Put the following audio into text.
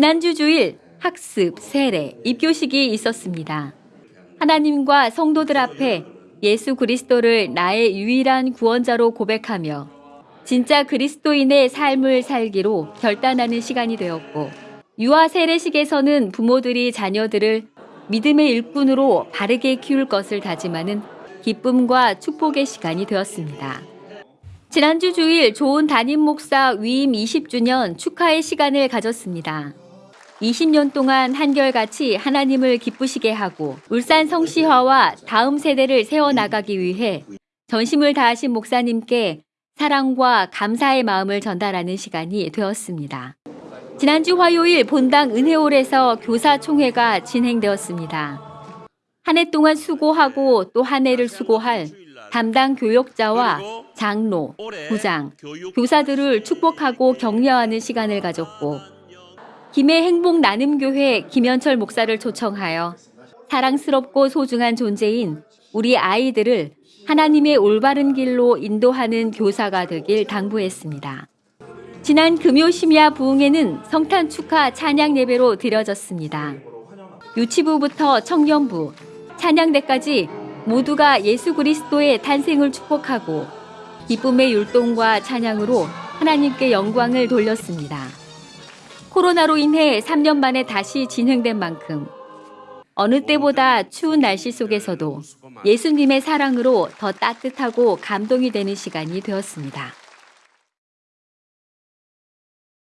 지난주 주일 학습, 세례, 입교식이 있었습니다. 하나님과 성도들 앞에 예수 그리스도를 나의 유일한 구원자로 고백하며 진짜 그리스도인의 삶을 살기로 결단하는 시간이 되었고 유아 세례식에서는 부모들이 자녀들을 믿음의 일꾼으로 바르게 키울 것을 다짐하는 기쁨과 축복의 시간이 되었습니다. 지난주 주일 좋은 담임 목사 위임 20주년 축하의 시간을 가졌습니다. 20년 동안 한결같이 하나님을 기쁘시게 하고 울산 성시화와 다음 세대를 세워나가기 위해 전심을 다하신 목사님께 사랑과 감사의 마음을 전달하는 시간이 되었습니다. 지난주 화요일 본당 은혜홀에서 교사총회가 진행되었습니다. 한 해 동안 수고하고 또 한 해를 수고할 담당 교역자와 장로, 부장, 교사들을 축복하고 격려하는 시간을 가졌고 김해 행복 나눔교회 김현철 목사를 초청하여 사랑스럽고 소중한 존재인 우리 아이들을 하나님의 올바른 길로 인도하는 교사가 되길 당부했습니다. 지난 금요 심야 부흥회는 성탄 축하 찬양 예배로 드려졌습니다. 유치부부터 청년부, 찬양대까지 모두가 예수 그리스도의 탄생을 축복하고 기쁨의 율동과 찬양으로 하나님께 영광을 돌렸습니다. 코로나로 인해 3년 만에 다시 진행된 만큼 어느 때보다 추운 날씨 속에서도 예수님의 사랑으로 더 따뜻하고 감동이 되는 시간이 되었습니다.